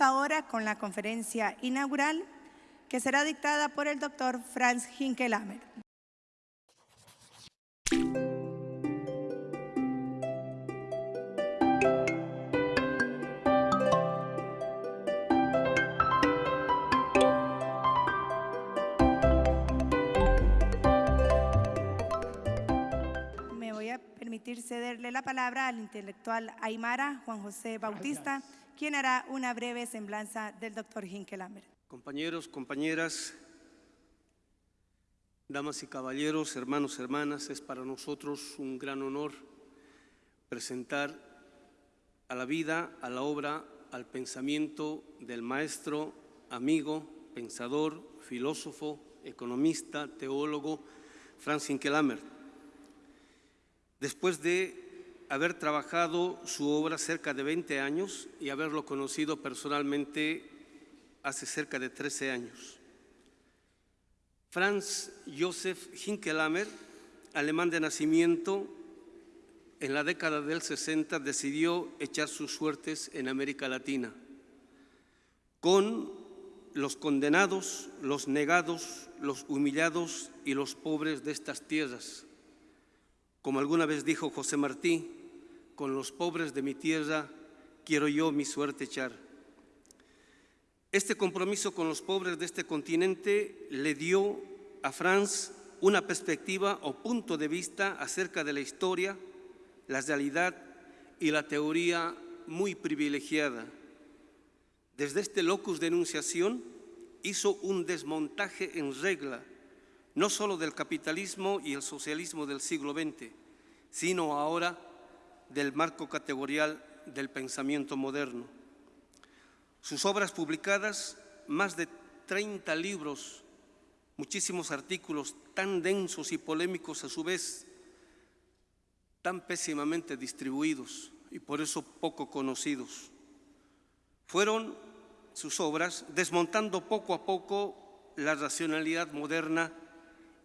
Ahora con la conferencia inaugural que será dictada por el doctor Franz Hinkelamer. Permitir cederle la palabra al intelectual Aymara Juan José Bautista, quien hará una breve semblanza del doctor Hinkelamer. Compañeros, compañeras, damas y caballeros, hermanos, hermanas, es para nosotros un gran honor presentar a la vida, a la obra, al pensamiento del maestro, amigo, pensador, filósofo, economista, teólogo, Franz Hinkelamer. Después de haber trabajado su obra cerca de 20 años y haberlo conocido personalmente hace cerca de 13 años. Franz Josef Hinkelamer, alemán de nacimiento, en la década del 60 decidió echar sus suertes en América Latina, con los condenados, los negados, los humillados y los pobres de estas tierras. Como alguna vez dijo José Martí, con los pobres de mi tierra quiero yo mi suerte echar. Este compromiso con los pobres de este continente le dio a Franz una perspectiva o punto de vista acerca de la historia, la realidad y la teoría muy privilegiada. Desde este locus de enunciación hizo un desmontaje en regla, no solo del capitalismo y el socialismo del siglo XX, sino ahora del marco categorial del pensamiento moderno. Sus obras publicadas, más de 30 libros, muchísimos artículos tan densos y polémicos a su vez, tan pésimamente distribuidos y por eso poco conocidos. Fueron sus obras desmontando poco a poco la racionalidad moderna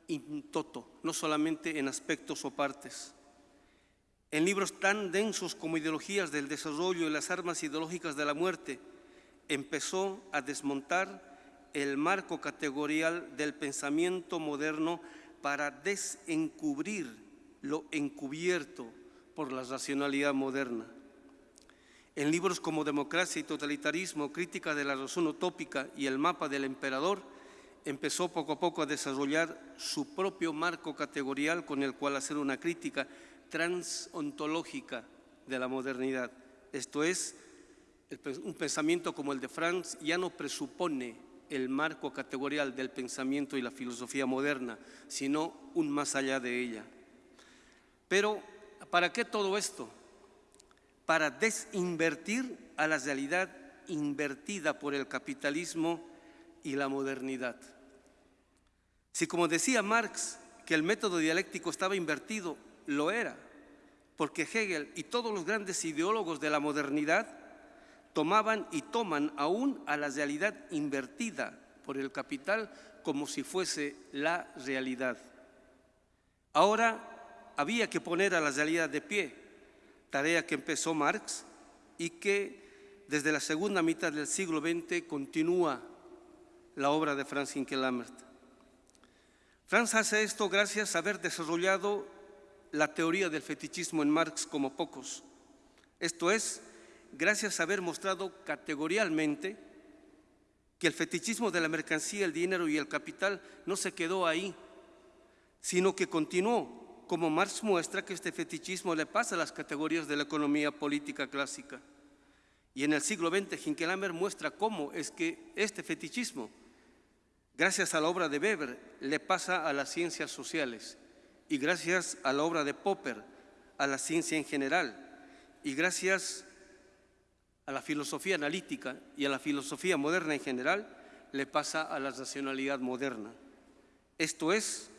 in toto, no solamente en aspectos o partes. En libros tan densos como Ideologías del Desarrollo y las Armas Ideológicas de la Muerte, empezó a desmontar el marco categorial del pensamiento moderno para desencubrir lo encubierto por la racionalidad moderna. En libros como Democracia y Totalitarismo, Crítica de la Razón Utópica y El Mapa del Emperador, empezó poco a poco a desarrollar su propio marco categorial con el cual hacer una crítica transontológica de la modernidad. Esto es, un pensamiento como el de Franz ya no presupone el marco categorial del pensamiento y la filosofía moderna, sino un más allá de ella. Pero, ¿para qué todo esto? Para desinvertir a la realidad invertida por el capitalismo y la modernidad. Si como decía Marx, que el método dialéctico estaba invertido, lo era, porque Hegel y todos los grandes ideólogos de la modernidad tomaban y toman aún a la realidad invertida por el capital como si fuese la realidad. Ahora había que poner a la realidad de pie, tarea que empezó Marx y que desde la segunda mitad del siglo XX continúa la obra de Franz Hinkelamer. Franz hace esto gracias a haber desarrollado la teoría del fetichismo en Marx como pocos. Esto es, gracias a haber mostrado categorialmente que el fetichismo de la mercancía, el dinero y el capital no se quedó ahí, sino que continuó, como Marx muestra que este fetichismo le pasa a las categorías de la economía política clásica. Y en el siglo XX, Hinkelamer muestra cómo es que este fetichismo, gracias a la obra de Weber, le pasa a las ciencias sociales y gracias a la obra de Popper, a la ciencia en general, y gracias a la filosofía analítica y a la filosofía moderna en general, le pasa a la racionalidad moderna. Esto es,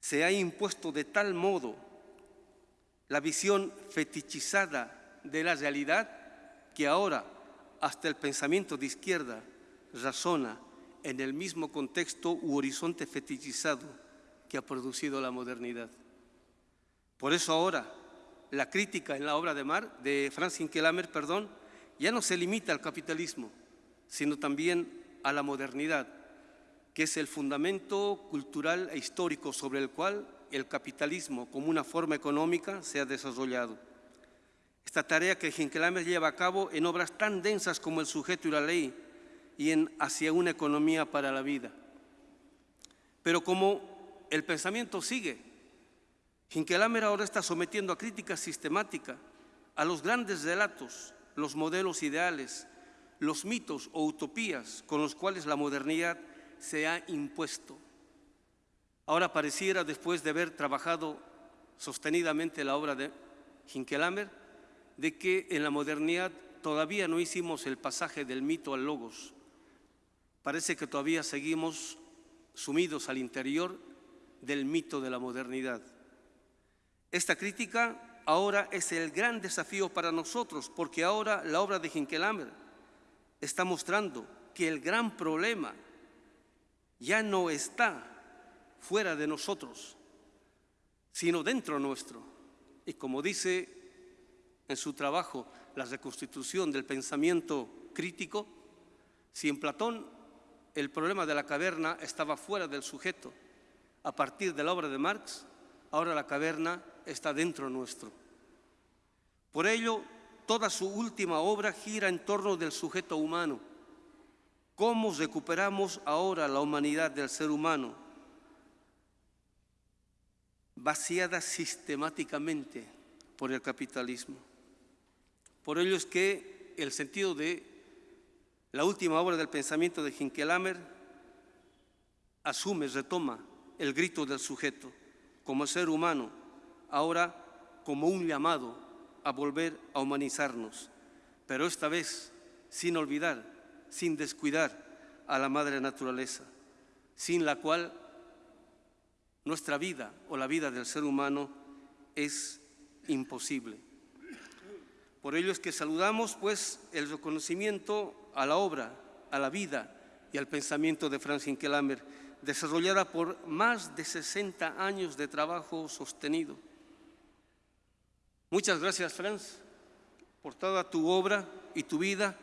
se ha impuesto de tal modo la visión fetichizada de la realidad que ahora hasta el pensamiento de izquierda razona en el mismo contexto u horizonte fetichizado que ha producido la modernidad. Por eso ahora la crítica en la obra de Mar, de Franz Hinkelamer, perdón, ya no se limita al capitalismo, sino también a la modernidad, que es el fundamento cultural e histórico sobre el cual el capitalismo como una forma económica se ha desarrollado. Esta tarea que Hinkelamer lleva a cabo en obras tan densas como El sujeto y la ley y en Hacia una economía para la vida. Pero como el pensamiento sigue, Hinkelamer ahora está sometiendo a crítica sistemática a los grandes relatos, los modelos ideales, los mitos o utopías con los cuales la modernidad se ha impuesto. Ahora pareciera, después de haber trabajado sostenidamente la obra de Hinkelamer, de que en la modernidad todavía no hicimos el pasaje del mito al logos. Parece que todavía seguimos sumidos al interior del mito de la modernidad. Esta crítica ahora es el gran desafío para nosotros, porque ahora la obra de Hinkelamer está mostrando que el gran problema ya no está fuera de nosotros, sino dentro nuestro. Y como dice en su trabajo La reconstitución del pensamiento crítico, si en Platón el problema de la caverna estaba fuera del sujeto, a partir de la obra de Marx, ahora la caverna está dentro nuestro. Por ello, toda su última obra gira en torno del sujeto humano. ¿Cómo recuperamos ahora la humanidad del ser humano? Vaciada sistemáticamente por el capitalismo. Por ello es que el sentido de la última obra del pensamiento de Hinkelamer asume, retoma el grito del sujeto como ser humano, ahora como un llamado a volver a humanizarnos, pero esta vez sin olvidar, sin descuidar a la madre naturaleza, sin la cual nuestra vida o la vida del ser humano es imposible. Por ello es que saludamos pues el reconocimiento a la obra, a la vida y al pensamiento de Franz Hinkelamer, desarrollada por más de 60 años de trabajo sostenido. Muchas gracias, Franz, por toda tu obra y tu vida,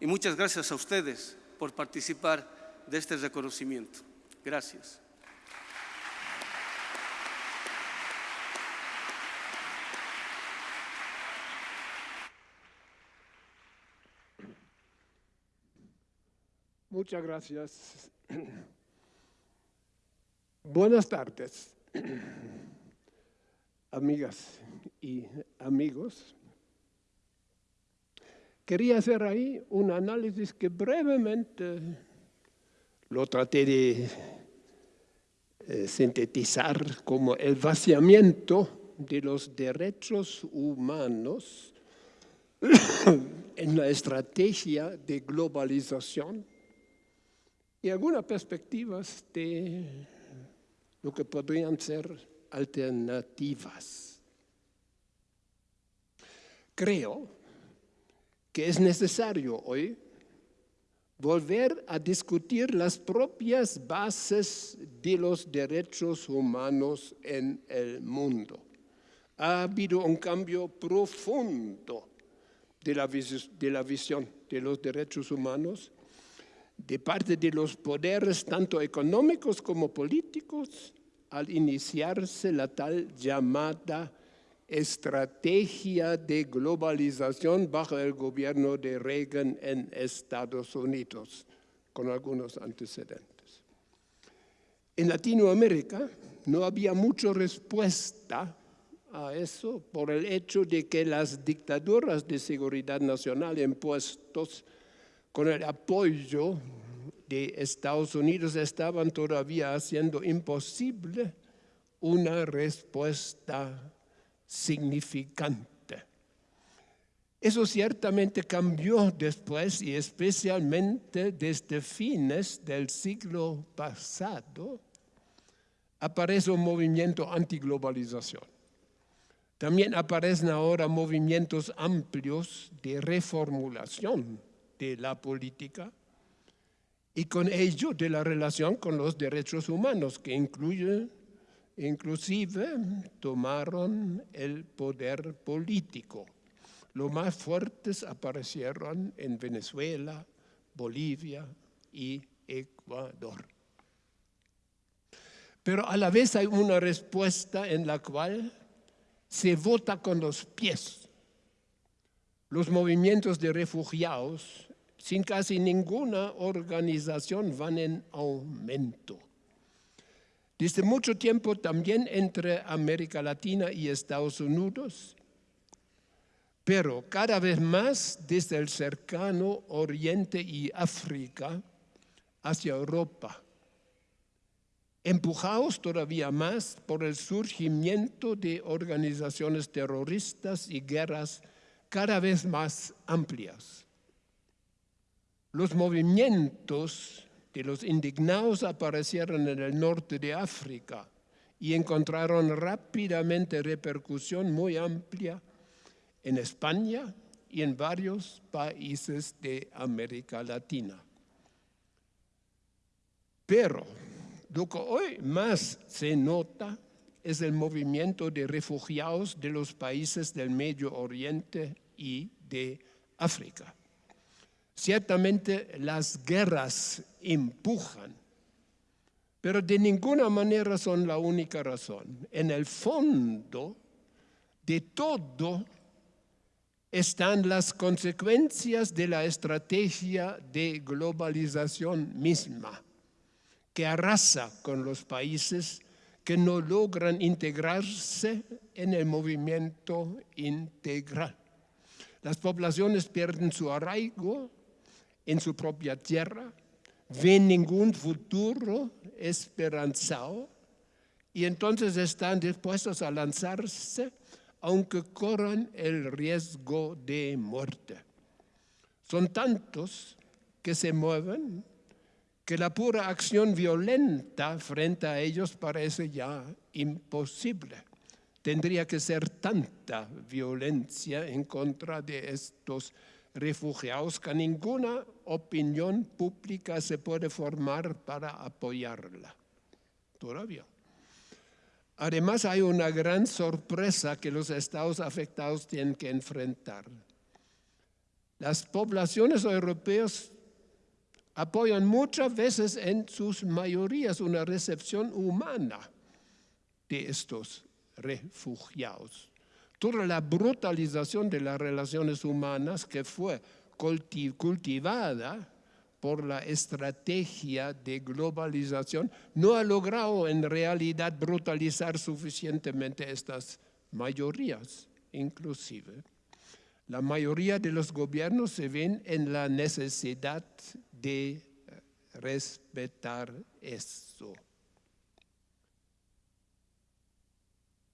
y muchas gracias a ustedes por participar de este reconocimiento. Gracias. Muchas gracias. Buenas tardes, amigas y amigos. Quería hacer ahí un análisis que brevemente lo traté de eh, sintetizar como el vaciamiento de los derechos humanos en la estrategia de globalización y algunas perspectivas de lo que podrían ser alternativas. Creo que es necesario hoy volver a discutir las propias bases de los derechos humanos en el mundo. Ha habido un cambio profundo de la, de la visión de los derechos humanos de parte de los poderes tanto económicos como políticos al iniciarse la tal llamada estrategia de globalización bajo el gobierno de Reagan en Estados Unidos, con algunos antecedentes. En Latinoamérica no había mucha respuesta a eso por el hecho de que las dictaduras de seguridad nacional impuestos con el apoyo de Estados Unidos estaban todavía haciendo imposible una respuesta significante. Eso ciertamente cambió después y especialmente desde fines del siglo pasado aparece un movimiento antiglobalización. También aparecen ahora movimientos amplios de reformulación de la política y con ello de la relación con los derechos humanos, que incluye, inclusive tomaron el poder político. Los más fuertes aparecieron en Venezuela, Bolivia y Ecuador. Pero a la vez hay una respuesta en la cual se vota con los pies. Los movimientos de refugiados, sin casi ninguna organización, van en aumento. Desde mucho tiempo también entre América Latina y Estados Unidos, pero cada vez más desde el cercano Oriente y África hacia Europa empujados todavía más por el surgimiento de organizaciones terroristas y guerras cada vez más amplias. Los movimientos de los indignados aparecieron en el norte de África y encontraron rápidamente repercusión muy amplia en España y en varios países de América Latina. Pero lo que hoy más se nota es el movimiento de refugiados de los países del Medio Oriente y de África. Ciertamente las guerras empujan, pero de ninguna manera son la única razón. En el fondo de todo están las consecuencias de la estrategia de globalización misma que arrasa con los países que no logran integrarse en el movimiento integral. Las poblaciones pierden su arraigo en su propia tierra, ven ningún futuro esperanzado y entonces están dispuestos a lanzarse aunque corran el riesgo de muerte. Son tantos que se mueven que la pura acción violenta frente a ellos parece ya imposible. Tendría que ser tanta violencia en contra de estos refugiados que ninguna opinión pública se puede formar para apoyarla. Todavía. Además hay una gran sorpresa que los estados afectados tienen que enfrentar. Las poblaciones europeas apoyan muchas veces en sus mayorías una recepción humana de estos refugiados. Toda la brutalización de las relaciones humanas que fue cultivada por la estrategia de globalización no ha logrado en realidad brutalizar suficientemente estas mayorías, inclusive. La mayoría de los gobiernos se ven en la necesidad de respetar eso.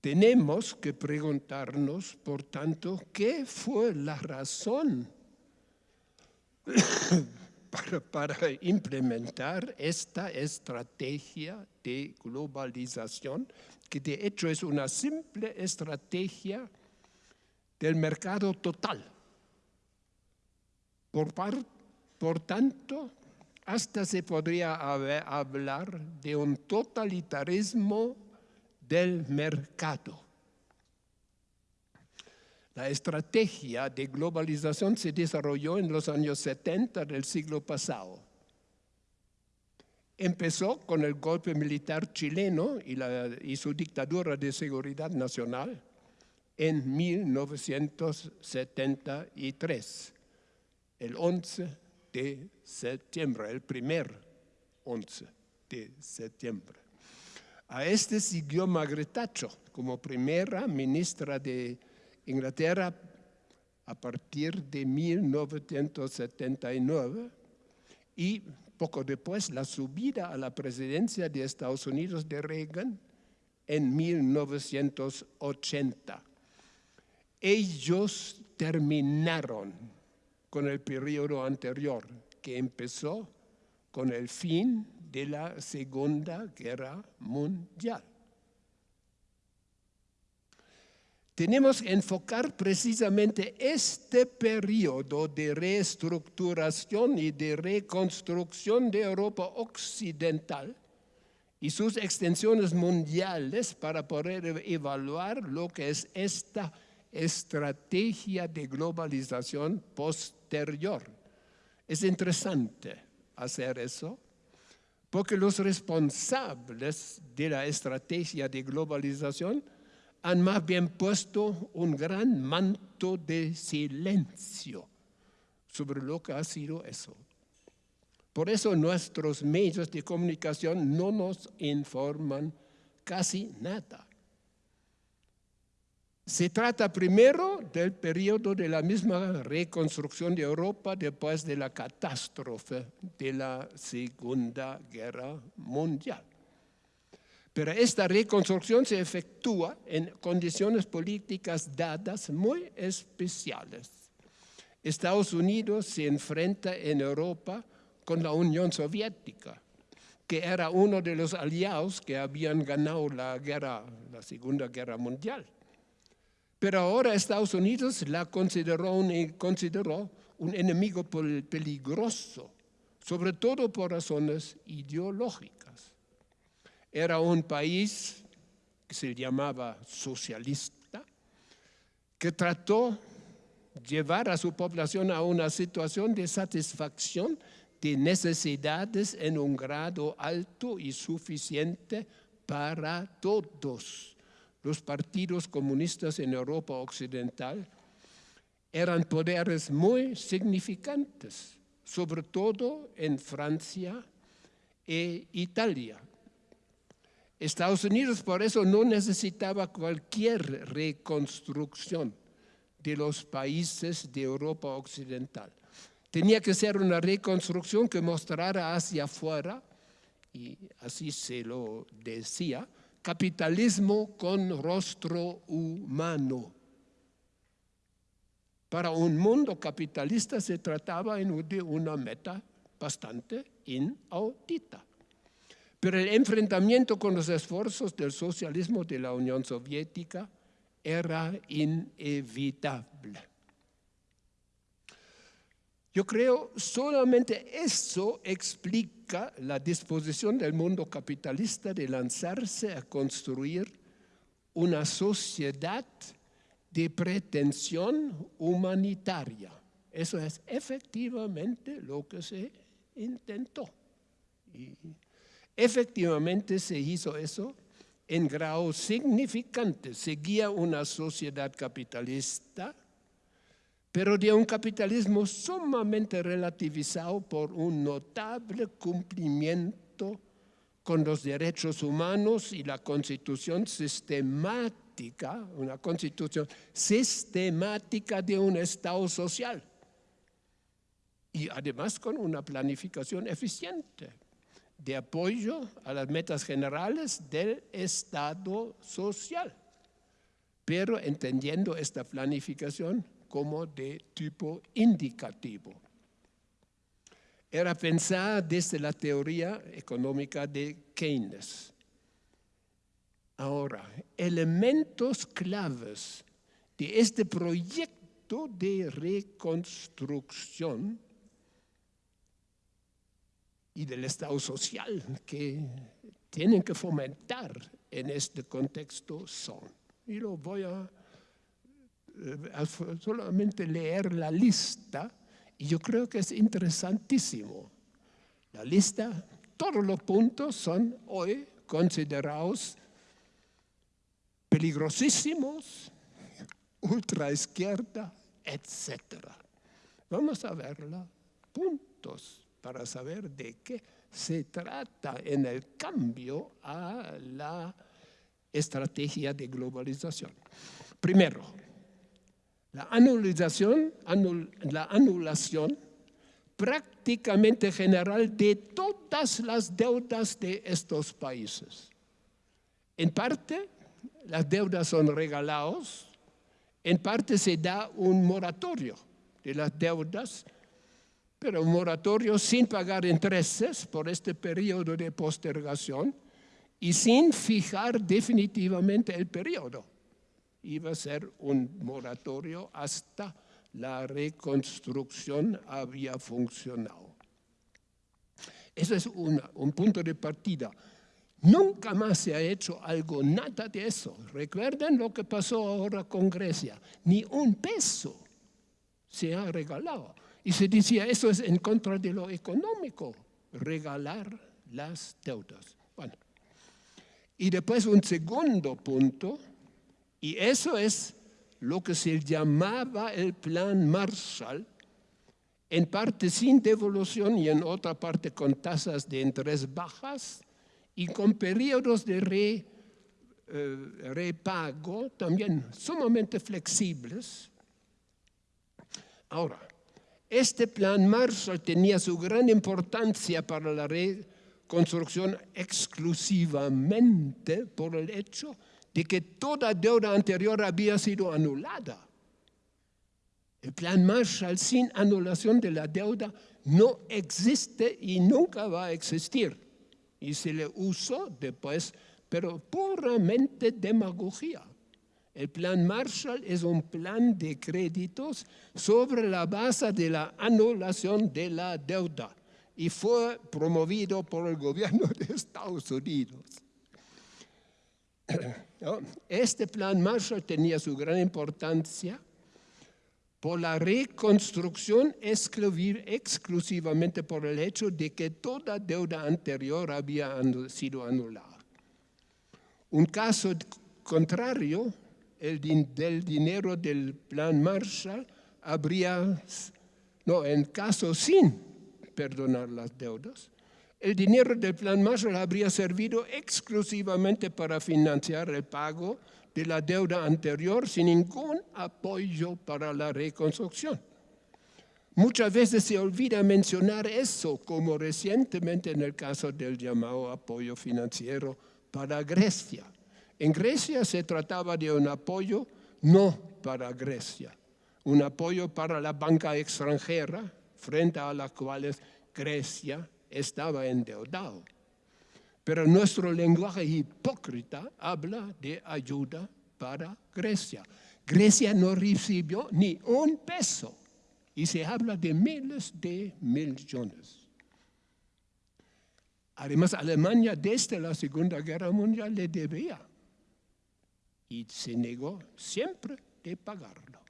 Tenemos que preguntarnos, por tanto, ¿qué fue la razón para, implementar esta estrategia de globalización, que de hecho es una simple estrategia del mercado total? Por tanto, hasta se podría hablar de un totalitarismo del mercado. La estrategia de globalización se desarrolló en los años 70 del siglo pasado. Empezó con el golpe militar chileno y, su dictadura de seguridad nacional en 1973, el 11 de septiembre, el primer 11 de septiembre. A este siguió Margaret Thatcher como primera ministra de Inglaterra a partir de 1979 y poco después la subida a la presidencia de Estados Unidos de Reagan en 1980. Ellos terminaron con el periodo anterior, que empezó con el fin de la Segunda Guerra Mundial. Tenemos que enfocar precisamente este periodo de reestructuración y de reconstrucción de Europa occidental y sus extensiones mundiales para poder evaluar lo que es esta estrategia de globalización posterior. Es interesante hacer eso porque los responsables de la estrategia de globalización han más bien puesto un gran manto de silencio sobre lo que ha sido eso. Por eso nuestros medios de comunicación no nos informan casi nada. Se trata primero del periodo de la misma reconstrucción de Europa después de la catástrofe de la Segunda Guerra Mundial. Pero esta reconstrucción se efectúa en condiciones políticas dadas muy especiales. Estados Unidos se enfrenta en Europa con la Unión Soviética, que era uno de los aliados que habían ganado la, guerra, la Segunda Guerra Mundial. Pero ahora Estados Unidos la consideró un, consideró un enemigo peligroso, sobre todo por razones ideológicas. Era un país que se llamaba socialista, que trató llevar a su población a una situación de satisfacción de necesidades en un grado alto y suficiente para todos los partidos comunistas en Europa Occidental eran poderes muy significantes, sobre todo en Francia e Italia. Estados Unidos por eso no necesitaba cualquier reconstrucción de los países de Europa Occidental. Tenía que ser una reconstrucción que mostrara hacia afuera, y así se lo decía, capitalismo con rostro humano. Para un mundo capitalista se trataba de una meta bastante inaudita. Pero el enfrentamiento con los esfuerzos del socialismo de la Unión Soviética era inevitable. Yo creo solamente eso explica la disposición del mundo capitalista de lanzarse a construir una sociedad de pretensión humanitaria. Eso es efectivamente lo que se intentó. Y efectivamente se hizo eso en grado significante. Seguía una sociedad capitalista pero de un capitalismo sumamente relativizado por un notable cumplimiento con los derechos humanos y la constitución sistemática, una constitución sistemática de un Estado social. Y además con una planificación eficiente de apoyo a las metas generales del Estado social. Pero entendiendo esta planificación como de tipo indicativo. Era pensada desde la teoría económica de Keynes. Ahora, elementos claves de este proyecto de reconstrucción y del Estado social que tienen que fomentar en este contexto son. Y lo voy a solamente leer la lista y yo creo que es interesantísimo. La lista, todos los puntos son hoy considerados peligrosísimos, ultra izquierda, etc. Vamos a verla, puntos para saber de qué se trata en el cambio a la estrategia de globalización. Primero, la anulación, la anulación prácticamente general de todas las deudas de estos países. En parte, las deudas son regalados, en parte se da un moratorio de las deudas, pero un moratorio sin pagar intereses por este periodo de postergación y sin fijar definitivamente el periodo iba a ser un moratorio hasta la reconstrucción había funcionado. Ese es un punto de partida. Nunca más se ha hecho algo, nada de eso. Recuerden lo que pasó ahora con Grecia. Ni un peso se ha regalado. Y se decía, eso es en contra de lo económico, regalar las deudas. Bueno, y después un segundo punto, y eso es lo que se llamaba el plan Marshall, en parte sin devolución y en otra parte con tasas de interés bajas y con periodos de eh, repago también sumamente flexibles. Ahora, este plan Marshall tenía su gran importancia para la reconstrucción exclusivamente por el hecho de que toda deuda anterior había sido anulada. El plan Marshall sin anulación de la deuda no existe y nunca va a existir. Y se le usó después, pero puramente demagogia. El plan Marshall es un plan de créditos sobre la base de la anulación de la deuda y fue promovido por el gobierno de Estados Unidos. Este plan Marshall tenía su gran importancia por la reconstrucción exclusivamente por el hecho de que toda deuda anterior había sido anulada. Un caso contrario, el del dinero del plan Marshall, habría, no, en caso sin perdonar las deudas, el dinero del plan Marshall habría servido exclusivamente para financiar el pago de la deuda anterior sin ningún apoyo para la reconstrucción. Muchas veces se olvida mencionar eso, como recientemente en el caso del llamado apoyo financiero para Grecia. En Grecia se trataba de un apoyo no para Grecia, un apoyo para la banca extranjera, frente a la cual Grecia estaba endeudado. Pero nuestro lenguaje hipócrita habla de ayuda para Grecia. Grecia no recibió ni un peso y se habla de miles de millones. Además, Alemania desde la Segunda Guerra Mundial le debía y se negó siempre de pagarlo.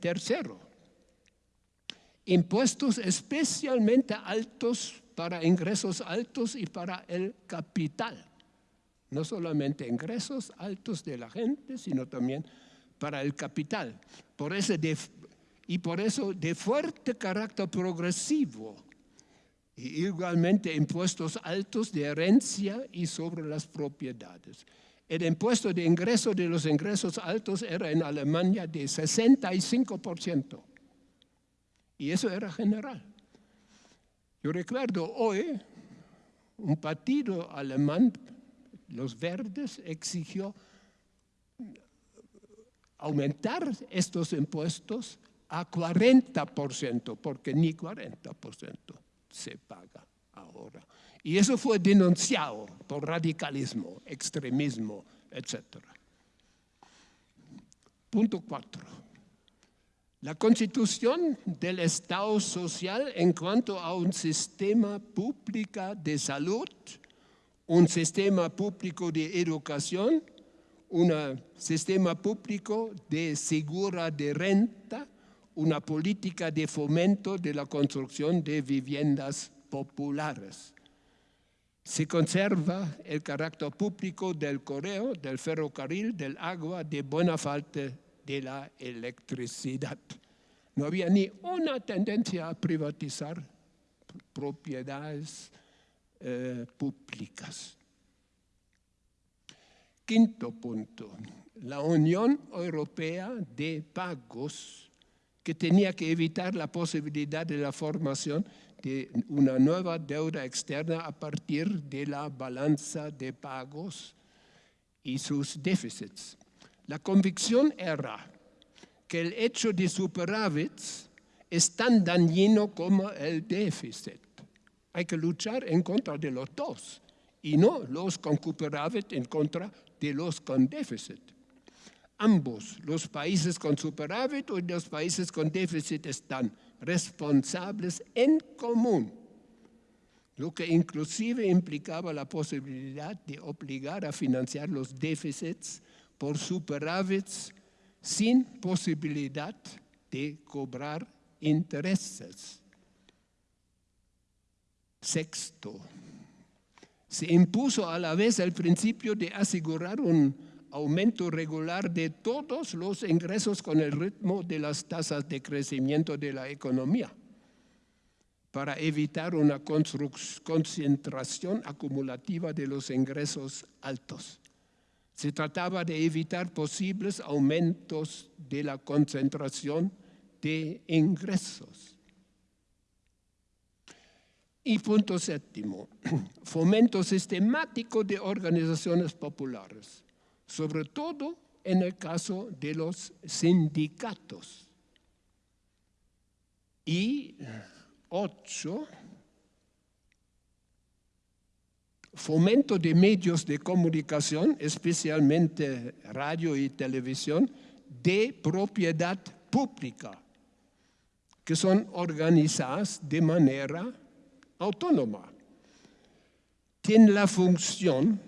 Tercero, impuestos especialmente altos para ingresos altos y para el capital. No solamente ingresos altos de la gente, sino también para el capital. Por y por eso de fuerte carácter progresivo. Y igualmente impuestos altos de herencia y sobre las propiedades. El impuesto de ingreso de los ingresos altos era en Alemania de 65%. Y eso era general. Yo recuerdo hoy un partido alemán, los verdes, exigió aumentar estos impuestos a 40%, porque ni 40% se paga ahora. Y eso fue denunciado por radicalismo, extremismo, etc. Punto 4 la constitución del Estado social en cuanto a un sistema público de salud, un sistema público de educación, un sistema público de segura de renta, una política de fomento de la construcción de viviendas populares. Se conserva el carácter público del correo, del ferrocarril, del agua, de buena falta de la electricidad. No había ni una tendencia a privatizar propiedades eh, públicas. Quinto punto, la Unión Europea de Pagos, que tenía que evitar la posibilidad de la formación de una nueva deuda externa a partir de la balanza de pagos y sus déficits. La convicción era que el hecho de superávits es tan dañino como el déficit. Hay que luchar en contra de los dos y no los con superávit en contra de los con déficit. Ambos, los países con superávit y los países con déficit, están responsables en común lo que inclusive implicaba la posibilidad de obligar a financiar los déficits por superávits sin posibilidad de cobrar intereses. Sexto, se impuso a la vez el principio de asegurar un aumento regular de todos los ingresos con el ritmo de las tasas de crecimiento de la economía para evitar una concentración acumulativa de los ingresos altos. Se trataba de evitar posibles aumentos de la concentración de ingresos. Y punto séptimo, fomento sistemático de organizaciones populares, sobre todo en el caso de los sindicatos. Y ocho, fomento de medios de comunicación, especialmente radio y televisión, de propiedad pública, que son organizadas de manera autónoma. Tienen la función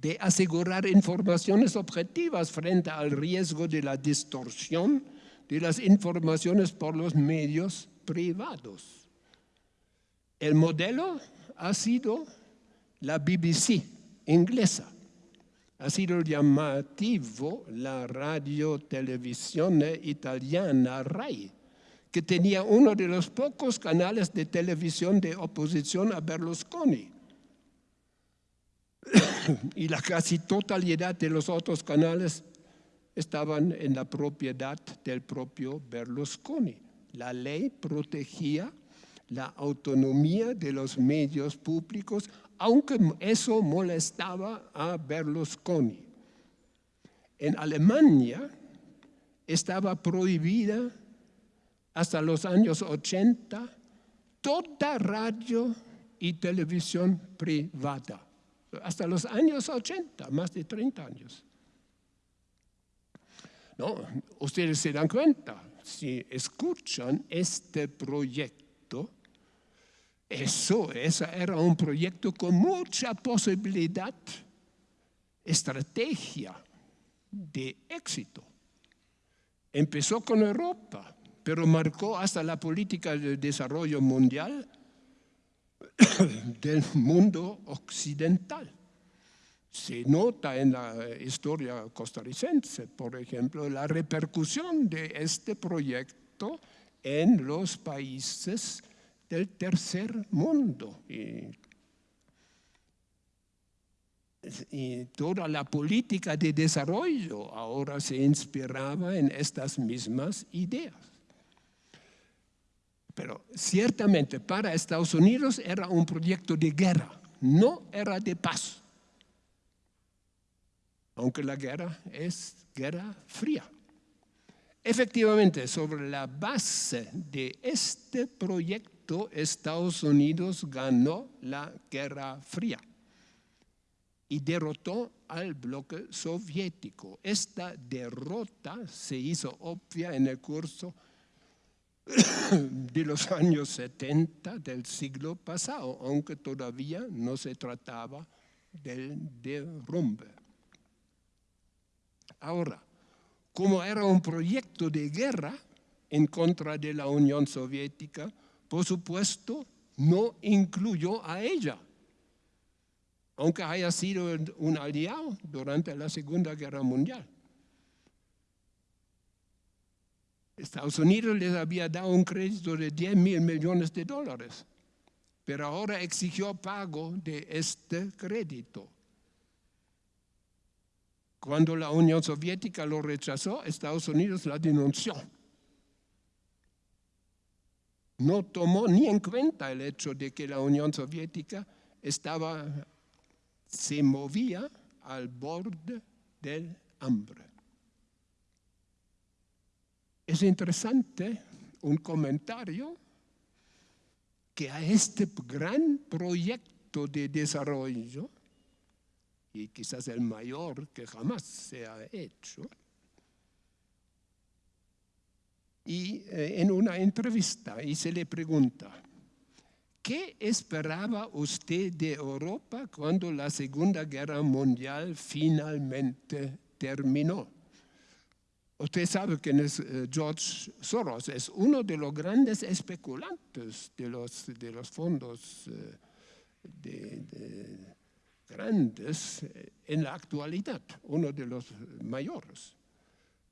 de asegurar informaciones objetivas frente al riesgo de la distorsión de las informaciones por los medios privados. El modelo ha sido la BBC inglesa. Ha sido llamativo la radio televisión italiana RAI, que tenía uno de los pocos canales de televisión de oposición a Berlusconi. y la casi totalidad de los otros canales estaban en la propiedad del propio Berlusconi. La ley protegía la autonomía de los medios públicos, aunque eso molestaba a Berlusconi. En Alemania estaba prohibida hasta los años 80 toda radio y televisión privada. Hasta los años 80, más de 30 años. No, ustedes se dan cuenta, si escuchan este proyecto, eso, era un proyecto con mucha posibilidad, estrategia de éxito. Empezó con Europa, pero marcó hasta la política de desarrollo mundial del mundo occidental. Se nota en la historia costarricense, por ejemplo, la repercusión de este proyecto en los países del tercer mundo. Y, toda la política de desarrollo ahora se inspiraba en estas mismas ideas. Pero ciertamente para Estados Unidos era un proyecto de guerra, no era de paz aunque la guerra es guerra fría. Efectivamente, sobre la base de este proyecto, Estados Unidos ganó la Guerra Fría y derrotó al bloque soviético. Esta derrota se hizo obvia en el curso de los años 70 del siglo pasado, aunque todavía no se trataba del derrumbe. Ahora, como era un proyecto de guerra en contra de la Unión Soviética, por supuesto, no incluyó a ella, aunque haya sido un aliado durante la Segunda Guerra Mundial. Estados Unidos les había dado un crédito de 10 mil millones de dólares, pero ahora exigió pago de este crédito. Cuando la Unión Soviética lo rechazó, Estados Unidos la denunció. No tomó ni en cuenta el hecho de que la Unión Soviética estaba, se movía al borde del hambre. Es interesante un comentario que a este gran proyecto de desarrollo y quizás el mayor que jamás se ha hecho. Y eh, en una entrevista y se le pregunta, ¿Qué esperaba usted de Europa cuando la Segunda Guerra Mundial finalmente terminó? Usted sabe que es, eh, George Soros es uno de los grandes especulantes de los, de los fondos eh, de, de grandes en la actualidad, uno de los mayores.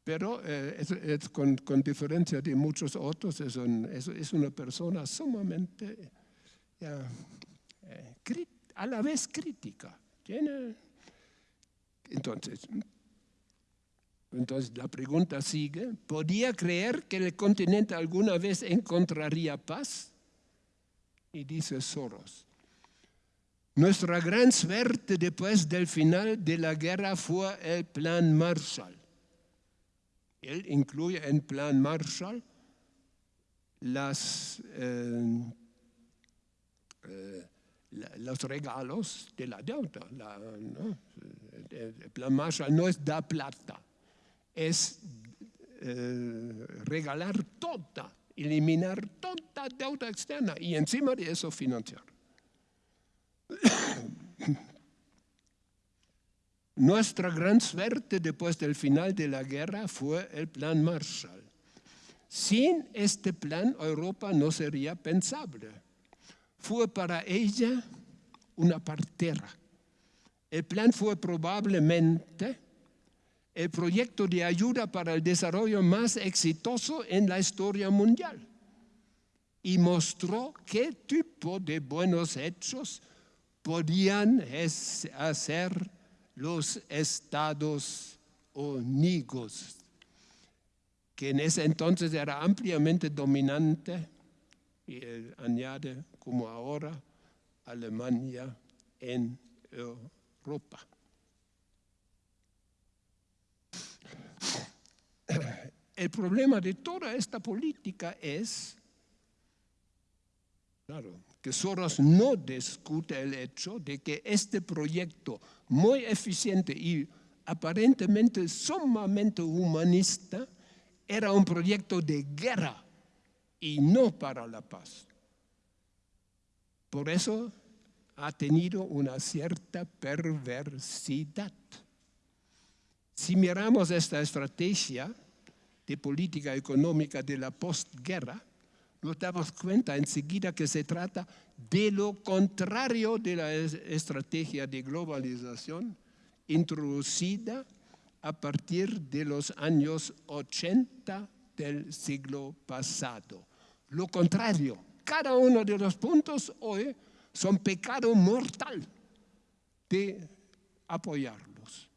Pero eh, es, con, diferencia de muchos otros, es, un, es, es una persona sumamente eh, a la vez crítica. Tiene, entonces, entonces la pregunta sigue, ¿podía creer que el continente alguna vez encontraría paz? Y dice Soros, nuestra gran suerte después del final de la guerra fue el plan Marshall. Él incluye en plan Marshall eh, eh, los regalos de la deuda. La. El plan Marshall no es dar plata, es eh, regalar toda, eliminar toda deuda externa y encima de eso financiar. Nuestra gran suerte después del final de la guerra fue el plan Marshall. Sin este plan Europa no sería pensable. Fue para ella una partera. El plan fue probablemente el proyecto de ayuda para el desarrollo más exitoso en la historia mundial y mostró qué tipo de buenos hechos podían hacer los Estados Unidos, que en ese entonces era ampliamente dominante, y añade como ahora Alemania en Europa. El problema de toda esta política es, claro, que Soros no discute el hecho de que este proyecto muy eficiente y aparentemente sumamente humanista era un proyecto de guerra y no para la paz. Por eso ha tenido una cierta perversidad. Si miramos esta estrategia de política económica de la postguerra, nos damos cuenta enseguida que se trata de lo contrario de la estrategia de globalización introducida a partir de los años 80 del siglo pasado. Lo contrario, cada uno de los puntos hoy son pecado mortal de apoyarlos.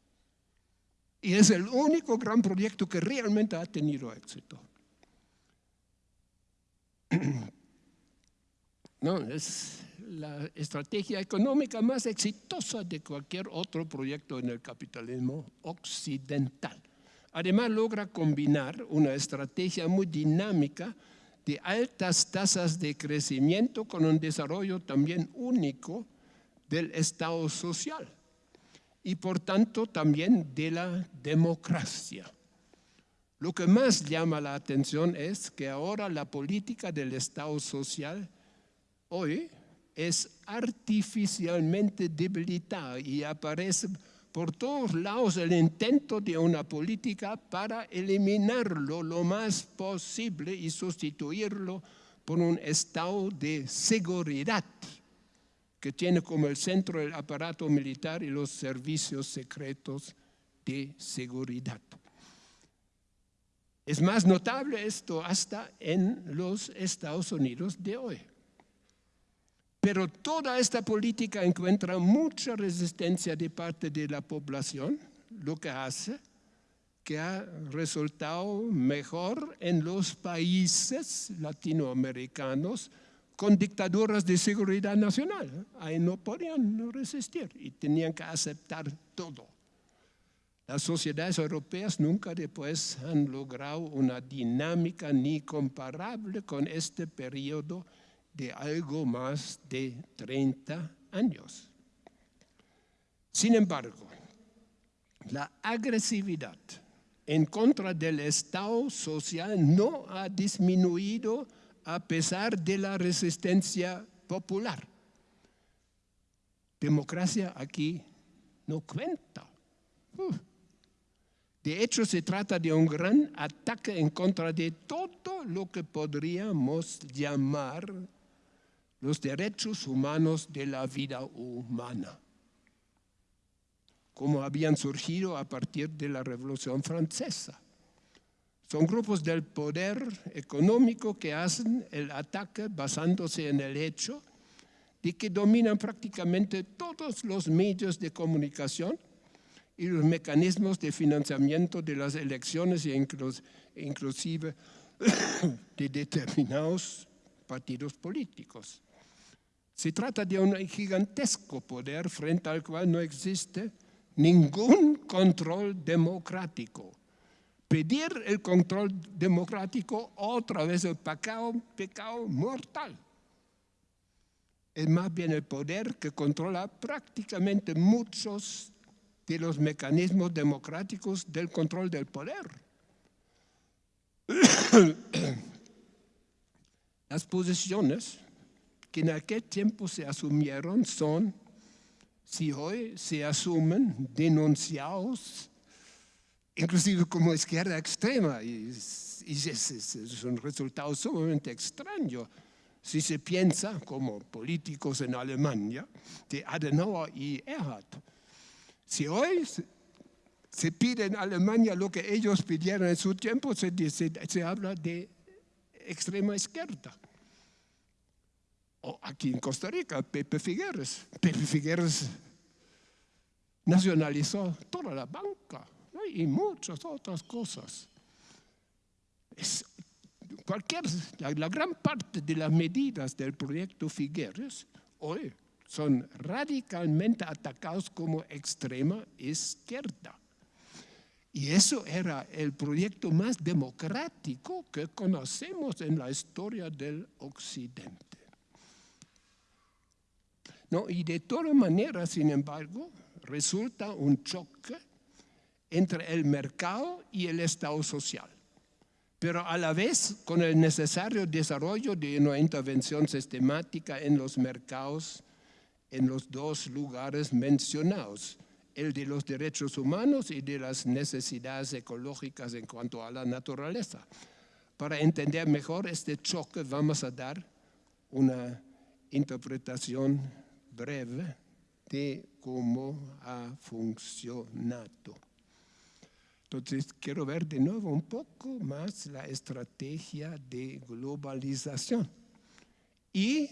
Y es el único gran proyecto que realmente ha tenido éxito. No, es la estrategia económica más exitosa de cualquier otro proyecto en el capitalismo occidental. Además logra combinar una estrategia muy dinámica de altas tasas de crecimiento con un desarrollo también único del Estado social y por tanto también de la democracia. Lo que más llama la atención es que ahora la política del Estado social hoy es artificialmente debilitada y aparece por todos lados el intento de una política para eliminarlo lo más posible y sustituirlo por un estado de seguridad que tiene como el centro el aparato militar y los servicios secretos de seguridad. Es más notable esto hasta en los Estados Unidos de hoy. Pero toda esta política encuentra mucha resistencia de parte de la población, lo que hace que ha resultado mejor en los países latinoamericanos con dictaduras de seguridad nacional. Ahí no podían resistir y tenían que aceptar todo. Las sociedades europeas nunca después han logrado una dinámica ni comparable con este periodo de algo más de 30 años. Sin embargo, la agresividad en contra del Estado social no ha disminuido a pesar de la resistencia popular. Democracia aquí no cuenta. De hecho, se trata de un gran ataque en contra de todo lo que podríamos llamar los derechos humanos de la vida humana, como habían surgido a partir de la Revolución Francesa. Son grupos del poder económico que hacen el ataque basándose en el hecho de que dominan prácticamente todos los medios de comunicación y los mecanismos de financiamiento de las elecciones e inclusive de determinados partidos políticos. Se trata de un gigantesco poder frente al cual no existe ningún control democrático. Pedir el control democrático otra vez el pecado, pecado mortal. Es más bien el poder que controla prácticamente muchos de los mecanismos democráticos del control del poder. Las posiciones que en aquel tiempo se asumieron son, si hoy se asumen, denunciados, inclusive como izquierda extrema, y, es, un resultado sumamente extraño si se piensa, como políticos en Alemania, de Adenauer y Erhard. Si hoy se pide en Alemania lo que ellos pidieron en su tiempo, se, habla de extrema izquierda. O aquí en Costa Rica, Pepe Figueres. Pepe Figueres nacionalizó toda la banca y muchas otras cosas. cualquier, la, gran parte de las medidas del proyecto Figueres hoy son radicalmente atacados como extrema izquierda. Y eso era el proyecto más democrático que conocemos en la historia del Occidente. No, y de todas maneras, sin embargo, resulta un choque entre el mercado y el Estado social, pero a la vez con el necesario desarrollo de una intervención sistemática en los mercados en los dos lugares mencionados, el de los derechos humanos y de las necesidades ecológicas en cuanto a la naturaleza. Para entender mejor este choque vamos a dar una interpretación breve de cómo ha funcionado. Entonces, quiero ver de nuevo un poco más la estrategia de globalización. Y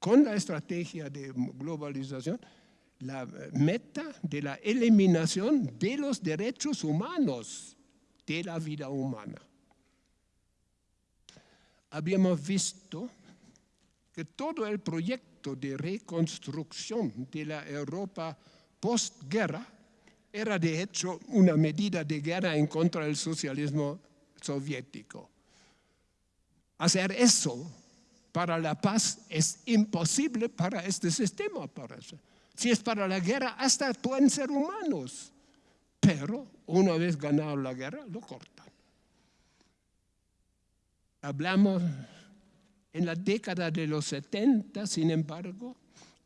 con la estrategia de globalización, la meta de la eliminación de los derechos humanos de la vida humana. Habíamos visto que todo el proyecto de reconstrucción de la Europa postguerra era de hecho una medida de guerra en contra del socialismo soviético. Hacer eso para la paz es imposible para este sistema, parece. Si es para la guerra, hasta pueden ser humanos. Pero una vez ganado la guerra, lo cortan. Hablamos en la década de los 70, sin embargo,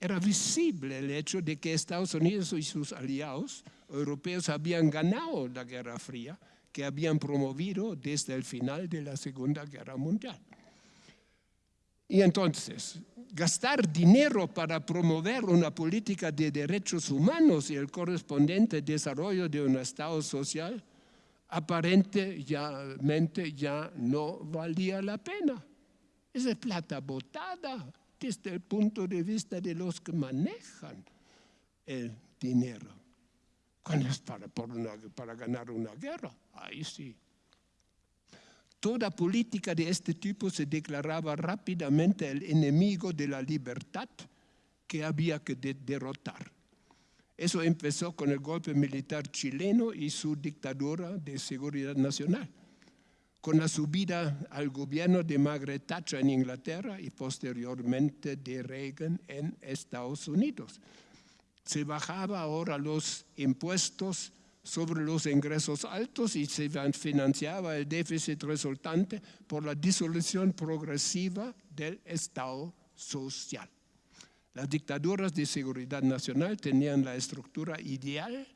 era visible el hecho de que Estados Unidos y sus aliados europeos habían ganado la Guerra Fría que habían promovido desde el final de la Segunda Guerra Mundial. Y entonces, gastar dinero para promover una política de derechos humanos y el correspondiente desarrollo de un Estado social, aparentemente ya no valía la pena. Esa es plata botada desde el punto de vista de los que manejan el dinero. Cuando es para, para ganar una guerra, ahí sí. Toda política de este tipo se declaraba rápidamente el enemigo de la libertad que había que derrotar. Eso empezó con el golpe militar chileno y su dictadura de seguridad nacional con la subida al gobierno de Margaret Thatcher en Inglaterra y posteriormente de Reagan en Estados Unidos. Se bajaba ahora los impuestos sobre los ingresos altos y se financiaba el déficit resultante por la disolución progresiva del Estado social. Las dictaduras de seguridad nacional tenían la estructura ideal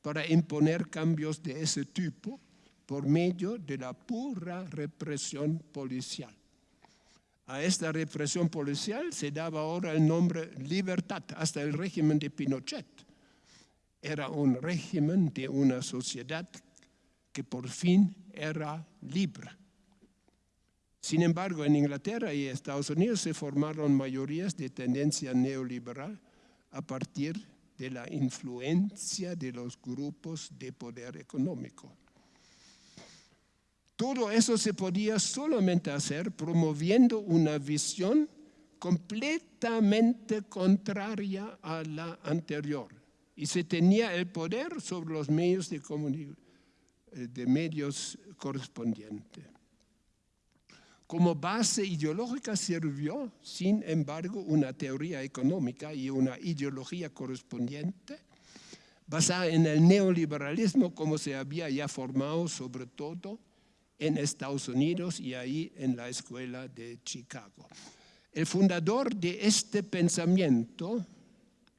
para imponer cambios de ese tipo por medio de la pura represión policial. A esta represión policial se daba ahora el nombre libertad, hasta el régimen de Pinochet. Era un régimen de una sociedad que por fin era libre. Sin embargo, en Inglaterra y Estados Unidos se formaron mayorías de tendencia neoliberal a partir de la influencia de los grupos de poder económico. Todo eso se podía solamente hacer promoviendo una visión completamente contraria a la anterior. Y se tenía el poder sobre los medios de, eh, de medios correspondientes. Como base ideológica sirvió, sin embargo, una teoría económica y una ideología correspondiente basada en el neoliberalismo como se había ya formado sobre todo en Estados Unidos y ahí en la escuela de Chicago. El fundador de este pensamiento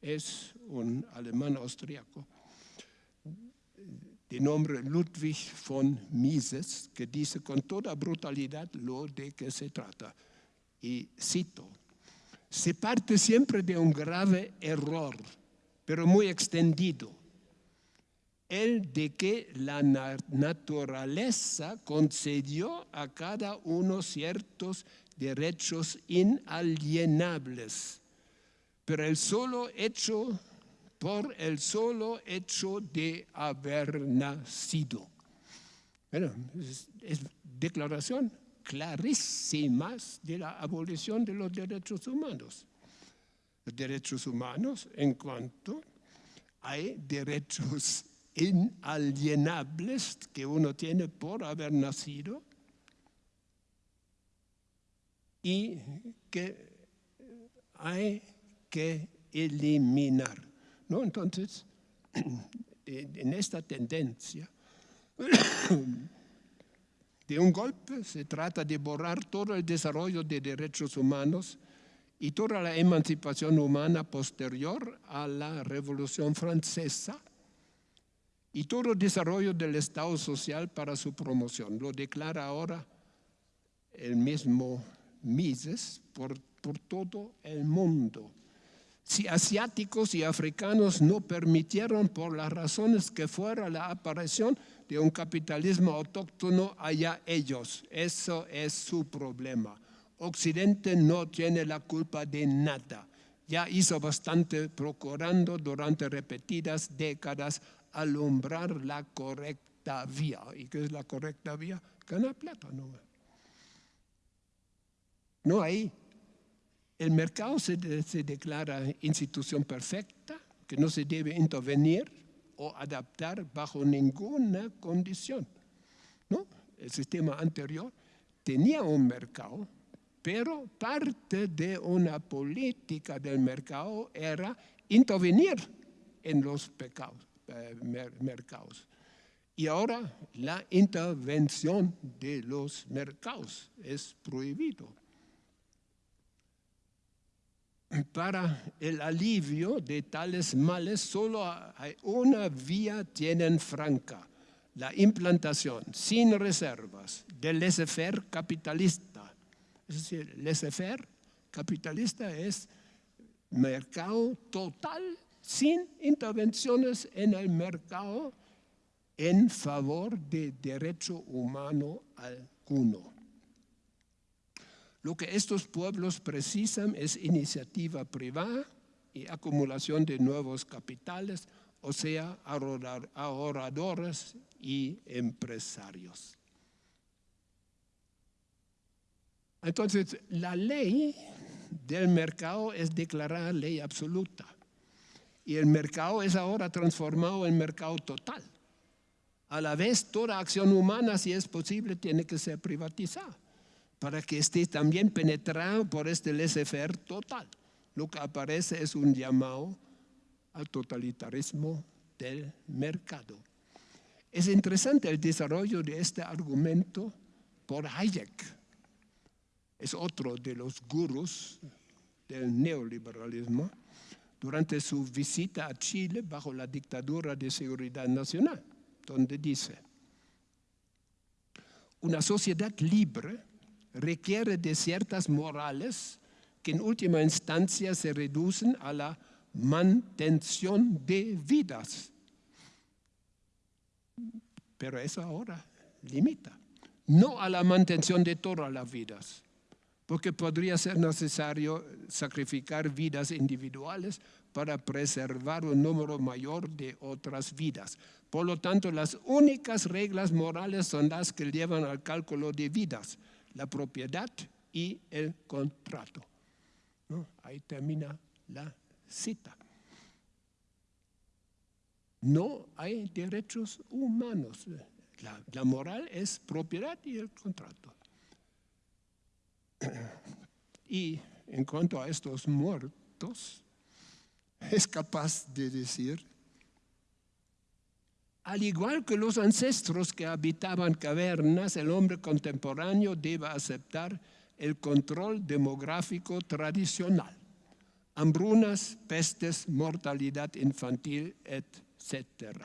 es un alemán austriaco de nombre Ludwig von Mises, que dice con toda brutalidad lo de que se trata. Y cito, se parte siempre de un grave error, pero muy extendido el de que la naturaleza concedió a cada uno ciertos derechos inalienables, pero el solo hecho, por el solo hecho de haber nacido. Bueno, es, declaración clarísima de la abolición de los derechos humanos. Los derechos humanos en cuanto hay derechos inalienables que uno tiene por haber nacido y que hay que eliminar. ¿No? Entonces, en esta tendencia de un golpe se trata de borrar todo el desarrollo de derechos humanos y toda la emancipación humana posterior a la Revolución Francesa y todo desarrollo del Estado social para su promoción. Lo declara ahora el mismo Mises por, por todo el mundo. Si asiáticos y africanos no permitieron por las razones que fuera la aparición de un capitalismo autóctono, allá ellos. Eso es su problema. Occidente no tiene la culpa de nada. Ya hizo bastante procurando durante repetidas décadas alumbrar la correcta vía. ¿Y qué es la correcta vía? Ganar plata, no. No hay. El mercado se, declara institución perfecta, que no se debe intervenir o adaptar bajo ninguna condición. ¿no? El sistema anterior tenía un mercado, pero parte de una política del mercado era intervenir en los pecados. Eh, mercados. Y ahora la intervención de los mercados es prohibido. Para el alivio de tales males solo hay una vía tienen franca, la implantación sin reservas del laissez-faire capitalista. Es decir, laissez-faire capitalista es mercado total sin intervenciones en el mercado en favor de derecho humano alguno. Lo que estos pueblos precisan es iniciativa privada y acumulación de nuevos capitales, o sea, ahorradores y empresarios. Entonces, la ley del mercado es declarada ley absoluta. Y el mercado es ahora transformado en mercado total. A la vez, toda acción humana, si es posible, tiene que ser privatizada para que esté también penetrado por este laissez-faire total. Lo que aparece es un llamado al totalitarismo del mercado. Es interesante el desarrollo de este argumento por Hayek. Es otro de los gurús del neoliberalismo durante su visita a Chile bajo la dictadura de seguridad nacional, donde dice, una sociedad libre requiere de ciertas morales que en última instancia se reducen a la mantención de vidas. Pero eso ahora limita, no a la mantención de todas las vidas, porque podría ser necesario sacrificar vidas individuales para preservar un número mayor de otras vidas. Por lo tanto, las únicas reglas morales son las que llevan al cálculo de vidas, la propiedad y el contrato. Ahí termina la cita. No hay derechos humanos. La, la moral es propiedad y el contrato. Y en cuanto a estos muertos, es capaz de decir, al igual que los ancestros que habitaban cavernas, el hombre contemporáneo debe aceptar el control demográfico tradicional. Hambrunas, pestes, mortalidad infantil, etc.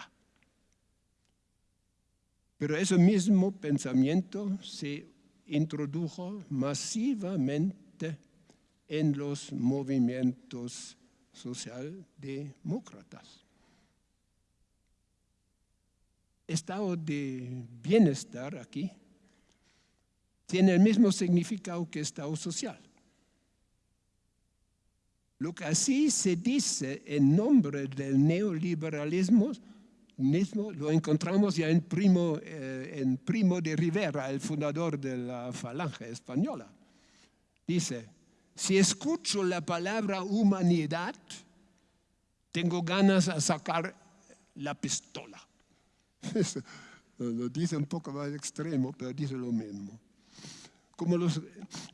Pero ese mismo pensamiento se introdujo masivamente en los movimientos socialdemócratas. Estado de bienestar aquí tiene el mismo significado que estado social. Lo que así se dice en nombre del neoliberalismo lo encontramos ya en Primo, eh, en Primo de Rivera, el fundador de la falange española. Dice, si escucho la palabra humanidad, tengo ganas de sacar la pistola. Lo dice un poco más extremo, pero dice lo mismo. Como los,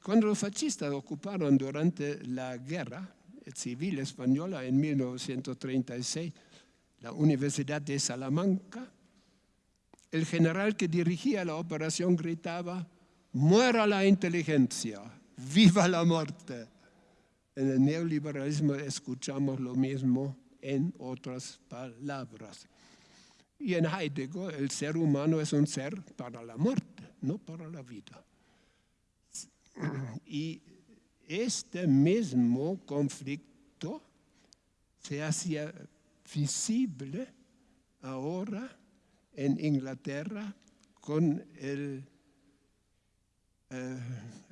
cuando los fascistas ocuparon durante la guerra civil española en 1936 la Universidad de Salamanca, el general que dirigía la operación gritaba, muera la inteligencia, viva la muerte. En el neoliberalismo escuchamos lo mismo en otras palabras. Y en Heidegger el ser humano es un ser para la muerte, no para la vida. Y este mismo conflicto se hacía visible ahora en Inglaterra con el eh,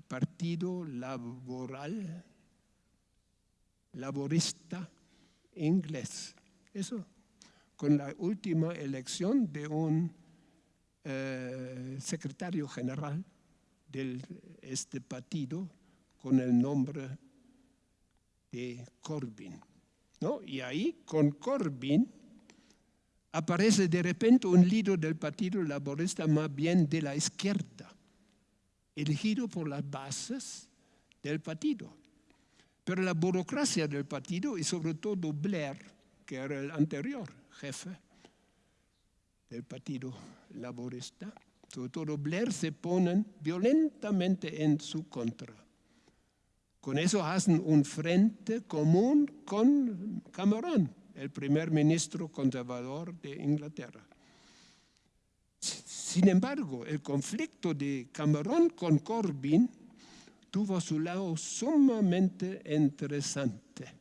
Partido Laboral, Laborista Inglés. Eso, con la última elección de un eh, secretario general de este partido con el nombre de Corbyn. ¿no? Y ahí, con Corbyn, aparece de repente un líder del Partido Laborista más bien de la izquierda, elegido por las bases del partido. Pero la burocracia del partido y sobre todo Blair, que era el anterior jefe del Partido Laborista, sobre todo Blair se ponen violentamente en su contra. Con eso hacen un frente común con Cameron, el primer ministro conservador de Inglaterra. Sin embargo, el conflicto de Cameron con Corbyn tuvo su lado sumamente interesante.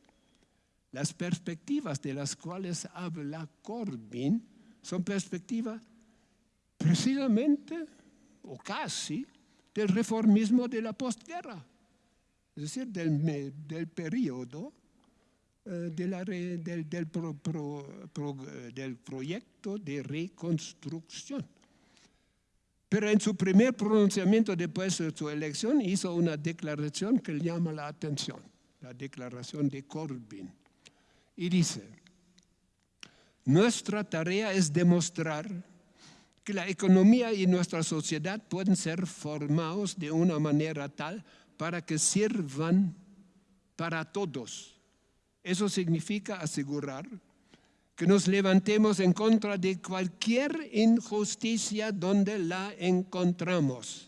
Las perspectivas de las cuales habla Corbyn son perspectivas precisamente o casi del reformismo de la postguerra es decir, del, del periodo eh, del, del, del proyecto de reconstrucción. Pero en su primer pronunciamiento después de su elección hizo una declaración que llama la atención, la declaración de Corbyn. Y dice, nuestra tarea es demostrar que la economía y nuestra sociedad pueden ser formados de una manera tal para que sirvan para todos. Eso significa asegurar que nos levantemos en contra de cualquier injusticia donde la encontramos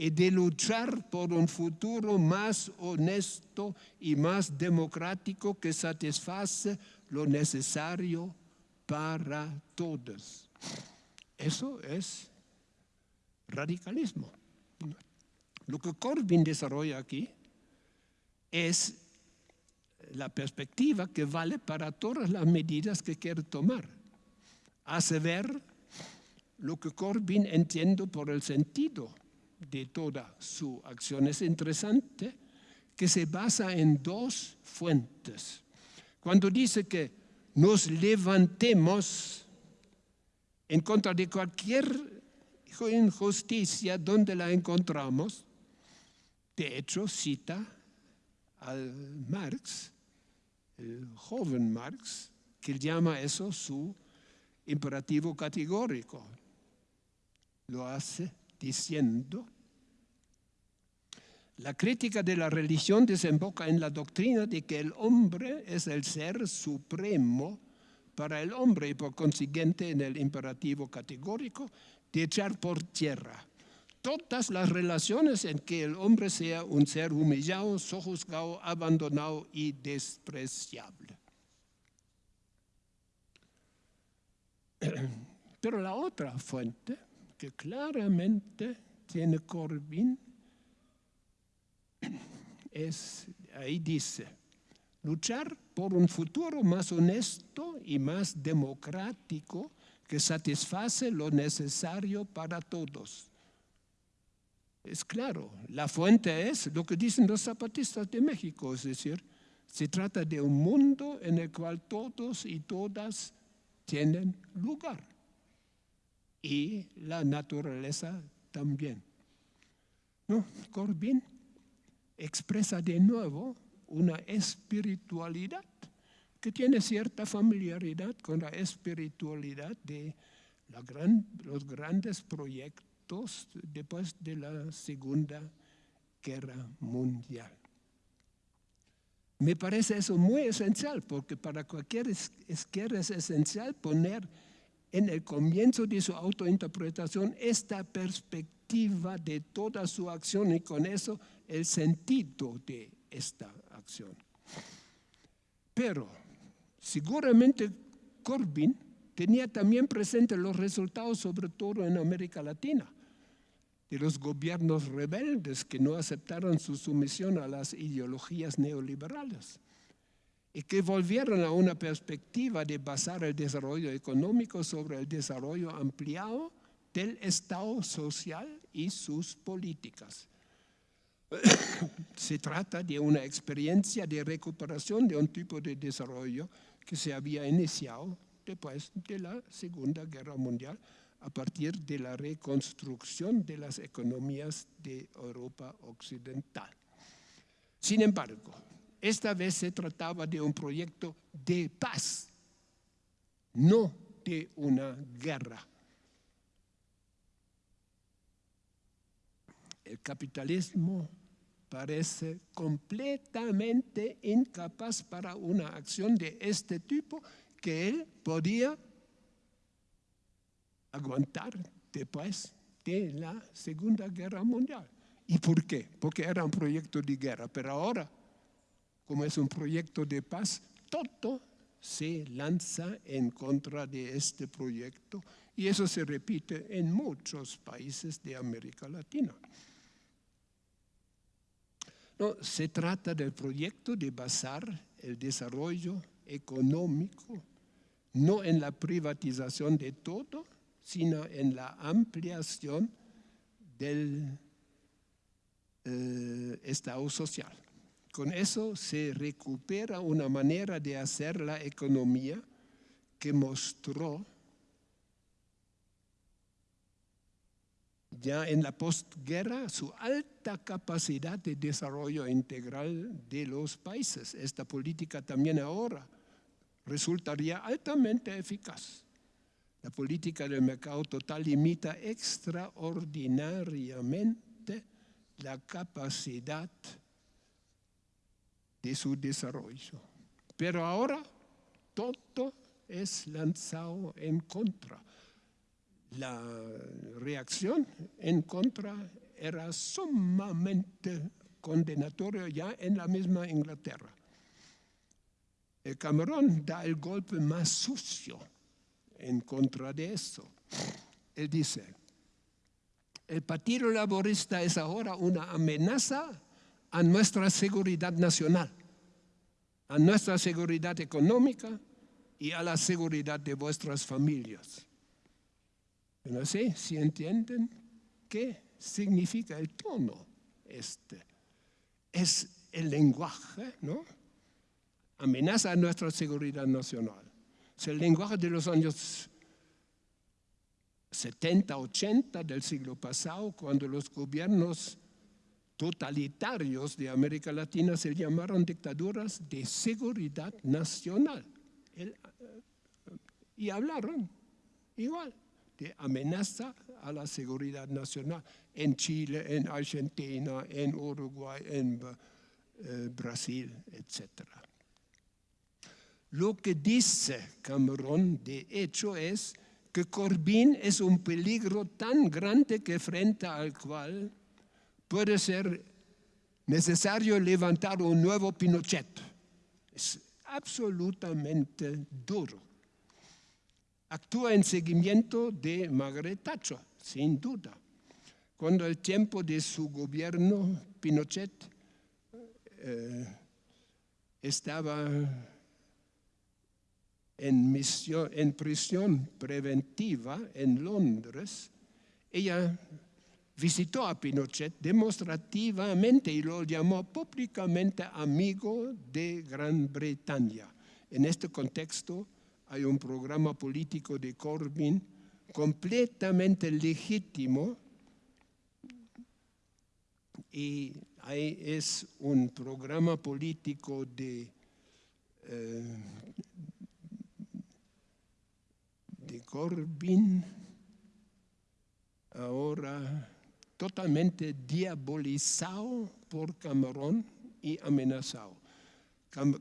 y de luchar por un futuro más honesto y más democrático que satisface lo necesario para todos. Eso es radicalismo. Lo que Corbyn desarrolla aquí es la perspectiva que vale para todas las medidas que quiere tomar. Hace ver lo que Corbyn entiende por el sentido de toda su acción. Es interesante que se basa en dos fuentes. Cuando dice que nos levantemos en contra de cualquier injusticia donde la encontramos, de hecho cita al Marx, el joven Marx, que llama eso su imperativo categórico. Lo hace diciendo, la crítica de la religión desemboca en la doctrina de que el hombre es el ser supremo para el hombre y por consiguiente en el imperativo categórico de echar por tierra todas las relaciones en que el hombre sea un ser humillado, sojuzgado, abandonado y despreciable. Pero la otra fuente que claramente tiene Corbyn es, ahí dice, luchar por un futuro más honesto y más democrático que satisface lo necesario para todos. Es claro, la fuente es lo que dicen los zapatistas de México, es decir, se trata de un mundo en el cual todos y todas tienen lugar y la naturaleza también. ¿No? Corbyn expresa de nuevo una espiritualidad que tiene cierta familiaridad con la espiritualidad de los grandes proyectos después de la Segunda Guerra Mundial. Me parece eso muy esencial, porque para cualquier izquierda es esencial poner en el comienzo de su autointerpretación esta perspectiva de toda su acción y con eso el sentido de esta acción. Pero seguramente Corbyn tenía también presente los resultados, sobre todo en América Latina, de los gobiernos rebeldes que no aceptaron su sumisión a las ideologías neoliberales y que volvieron a una perspectiva de basar el desarrollo económico sobre el desarrollo ampliado del Estado social y sus políticas. Se trata de una experiencia de recuperación de un tipo de desarrollo que se había iniciado después de la Segunda Guerra Mundial a partir de la reconstrucción de las economías de Europa Occidental. Sin embargo, esta vez se trataba de un proyecto de paz, no de una guerra. El capitalismo parece completamente incapaz para una acción de este tipo que él podía aguantar después de la Segunda Guerra Mundial. ¿Y por qué? Porque era un proyecto de guerra, pero ahora como es un proyecto de paz, todo se lanza en contra de este proyecto y eso se repite en muchos países de América Latina. No, se trata del proyecto de basar el desarrollo económico no en la privatización de todo, sino en la ampliación del eh, Estado social. Con eso se recupera una manera de hacer la economía que mostró ya en la postguerra su alta capacidad de desarrollo integral de los países. Esta política también ahora resultaría altamente eficaz. La política del mercado total limita extraordinariamente la capacidad de su desarrollo. Pero ahora todo es lanzado en contra. La reacción en contra era sumamente condenatorio ya en la misma Inglaterra. El Cameron da el golpe más sucio en contra de eso. Él dice, el Partido Laborista es ahora una amenaza a nuestra seguridad nacional, a nuestra seguridad económica y a la seguridad de vuestras familias. No sé si entienden qué significa el tono este. Es el lenguaje, ¿no? Amenaza a nuestra seguridad nacional. Es el lenguaje de los años 70, 80 del siglo pasado, cuando los gobiernos totalitarios de América Latina se llamaron dictaduras de seguridad nacional. y hablaron igual de amenaza a la seguridad nacional en Chile, en Argentina, en Uruguay, en eh, Brasil, etc. Lo que dice Cameron, de hecho, es que Corbyn es un peligro tan grande que frente al cual puede ser necesario levantar un nuevo Pinochet. Es absolutamente duro. Actúa en seguimiento de Margaret Thatcher, sin duda. Cuando el tiempo de su gobierno, Pinochet eh, estaba en, misión, en prisión preventiva en Londres, ella visitó a Pinochet demostrativamente y lo llamó públicamente amigo de Gran Bretaña. En este contexto hay un programa político de Corbyn completamente legítimo y ahí es un programa político de eh, de Corbyn, ahora totalmente diabolizado por Cameron y amenazado.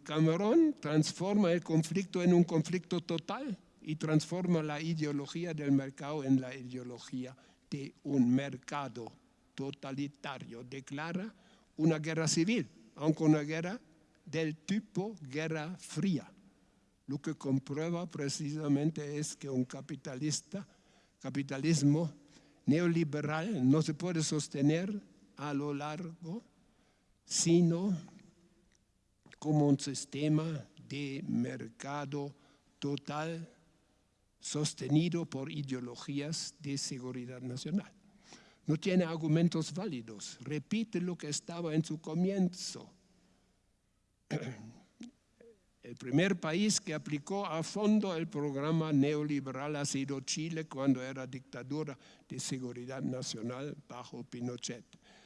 Cameron transforma el conflicto en un conflicto total y transforma la ideología del mercado en la ideología de un mercado totalitario. Declara una guerra civil, aunque una guerra del tipo guerra fría. Lo que comprueba precisamente es que un capitalista, capitalismo neoliberal no se puede sostener a lo largo, sino como un sistema de mercado total sostenido por ideologías de seguridad nacional. No tiene argumentos válidos, repite lo que estaba en su comienzo. El primer país que aplicó a fondo el programa neoliberal ha sido Chile cuando era dictadura de seguridad nacional bajo Pinochet.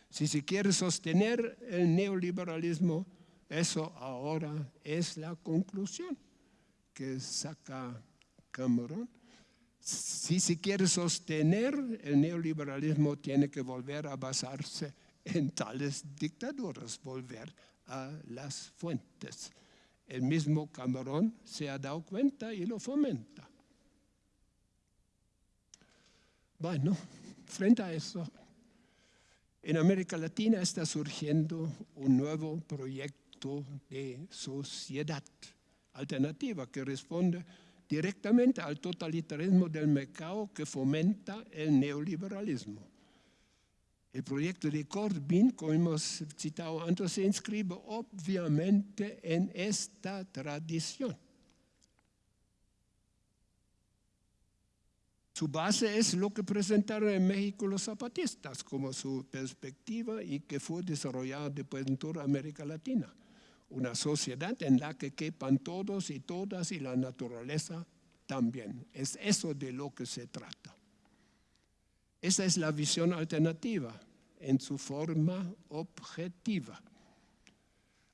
Si se quiere sostener el neoliberalismo, eso ahora es la conclusión que saca Cameron. Si se quiere sostener el neoliberalismo, tiene que volver a basarse en tales dictaduras, volver a las fuentes el mismo Cameron se ha dado cuenta y lo fomenta. Bueno, frente a eso, en América Latina está surgiendo un nuevo proyecto de sociedad alternativa que responde directamente al totalitarismo del mercado que fomenta el neoliberalismo. El proyecto de Corbyn, como hemos citado antes, se inscribe obviamente en esta tradición. Su base es lo que presentaron en México los zapatistas como su perspectiva y que fue desarrollada después en toda América Latina. Una sociedad en la que quepan todos y todas y la naturaleza también. Es eso de lo que se trata. Esa es la visión alternativa en su forma objetiva.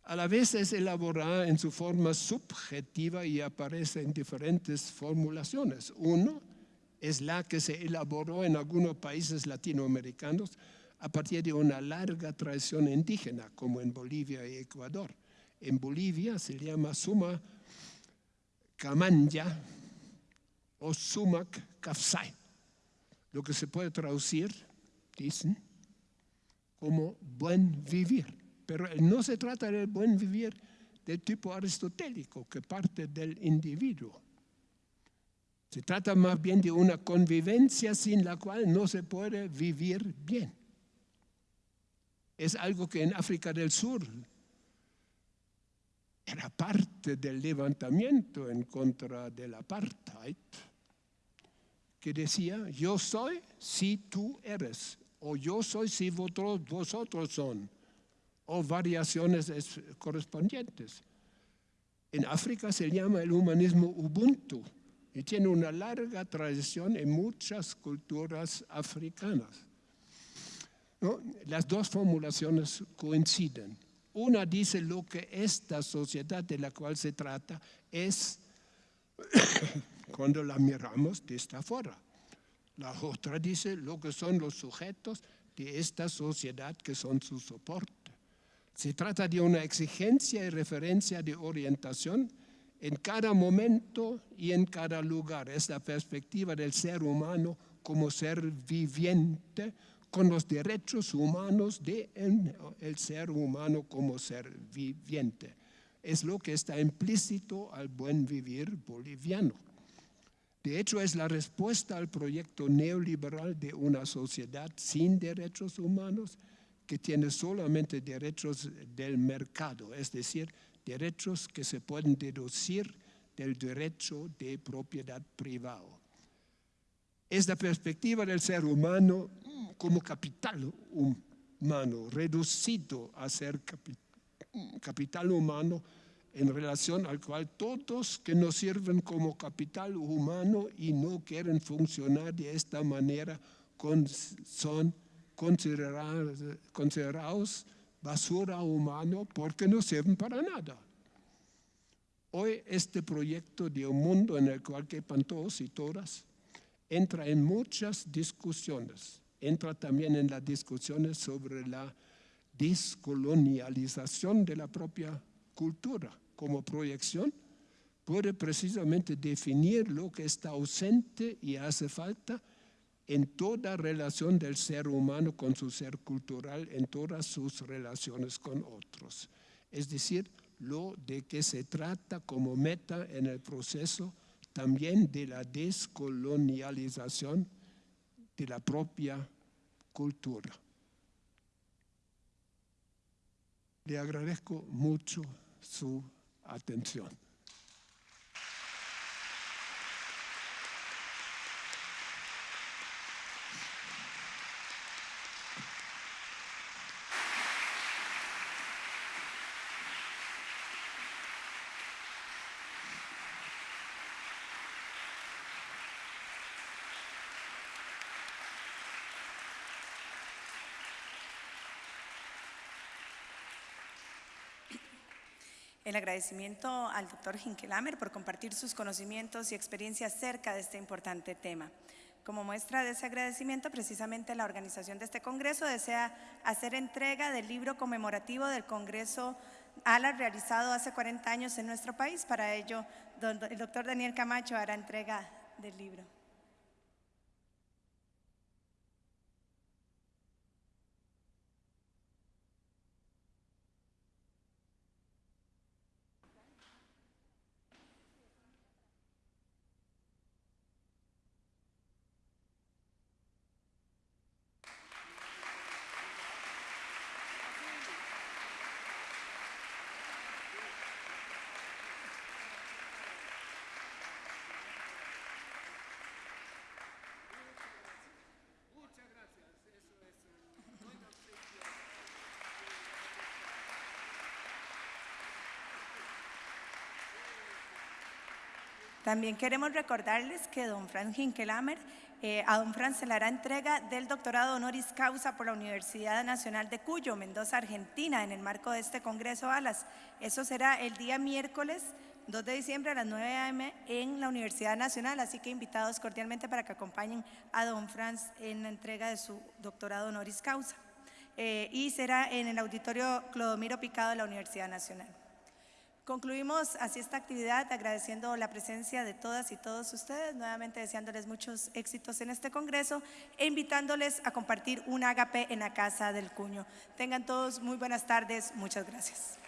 A la vez es elaborada en su forma subjetiva y aparece en diferentes formulaciones. Uno es la que se elaboró en algunos países latinoamericanos a partir de una larga tradición indígena, como en Bolivia y Ecuador. En Bolivia se llama Suma Camanya o Sumac Kafsai lo que se puede traducir, dicen, como buen vivir. Pero no se trata del buen vivir del tipo aristotélico que parte del individuo. Se trata más bien de una convivencia sin la cual no se puede vivir bien. Es algo que en África del Sur era parte del levantamiento en contra del apartheid, que decía, yo soy si tú eres, o yo soy si vosotros, son, o variaciones correspondientes. En África se llama el humanismo Ubuntu y tiene una larga tradición en muchas culturas africanas. Las dos formulaciones coinciden. Una dice lo que esta sociedad de la cual se trata es cuando la miramos desde afuera. La otra dice lo que son los sujetos de esta sociedad que son su soporte. Se trata de una exigencia y referencia de orientación en cada momento y en cada lugar. Es la perspectiva del ser humano como ser viviente con los derechos humanos del el ser humano como ser viviente. Es lo que está implícito al buen vivir boliviano. De hecho, es la respuesta al proyecto neoliberal de una sociedad sin derechos humanos que tiene solamente derechos del mercado, es decir, derechos que se pueden deducir del derecho de propiedad privado. Es la perspectiva del ser humano como capital humano, reducido a ser capital humano en relación al cual todos que nos sirven como capital humano y no quieren funcionar de esta manera son considerados, basura humano porque no sirven para nada. Hoy este proyecto de un mundo en el cual quepan todos y todas entra en muchas discusiones entra también en las discusiones sobre la descolonialización de la propia cultura como proyección, puede precisamente definir lo que está ausente y hace falta en toda relación del ser humano con su ser cultural, en todas sus relaciones con otros. Es decir, lo de que se trata como meta en el proceso también de la descolonialización de la propia cultura. Le agradezco mucho su atención. El agradecimiento al doctor Hinkelamer por compartir sus conocimientos y experiencias cerca de este importante tema. Como muestra de ese agradecimiento, precisamente la organización de este congreso desea hacer entrega del libro conmemorativo del Congreso ALA realizado hace 40 años en nuestro país. Para ello, el doctor Daniel Camacho hará entrega del libro. También queremos recordarles que don Franz Hinkelamer, eh, a don Franz se le hará entrega del doctorado honoris causa por la Universidad Nacional de Cuyo, Mendoza, Argentina, en el marco de este Congreso ALAS. Eso será el día miércoles 2 de diciembre a las 9 a.m. en la Universidad Nacional, así que invitados cordialmente para que acompañen a don Franz en la entrega de su doctorado honoris causa. Eh, y será en el auditorio Clodomiro Picado de la Universidad Nacional. Concluimos así esta actividad agradeciendo la presencia de todas y todos ustedes, nuevamente deseándoles muchos éxitos en este congreso e invitándoles a compartir un ágape en la Casa del Cuño. Tengan todos muy buenas tardes, muchas gracias.